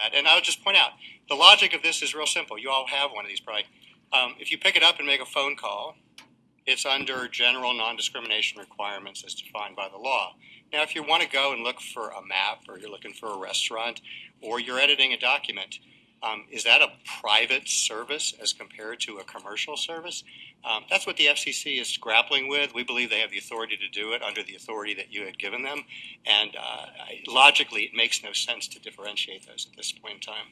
that. And I'll just point out the logic of this is real simple. You all have one of these probably. Um, if you pick it up and make a phone call, it's under general non-discrimination requirements as defined by the law. Now, if you want to go and look for a map, or you're looking for a restaurant, or you're editing a document, um, is that a private service as compared to a commercial service? Um, that's what the FCC is grappling with. We believe they have the authority to do it under the authority that you had given them. And uh, logically, it makes no sense to differentiate those at this point in time.